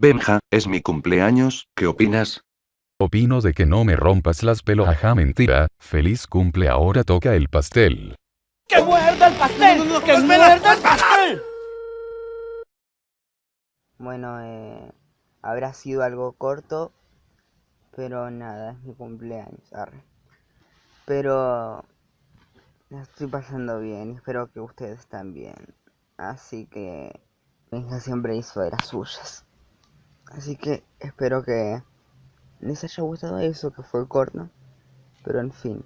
Benja, es mi cumpleaños, ¿qué opinas? Opino de que no me rompas las pelos. Ajá, mentira. Feliz cumple, ahora toca el pastel. ¡Que muerda el pastel! ¡Que muerda el pastel! Bueno, eh, habrá sido algo corto, pero nada, es mi cumpleaños, arre. Pero la estoy pasando bien y espero que ustedes también. Así que Benja siempre hizo de las suyas. Así que espero que les haya gustado eso que fue corto. Pero en fin,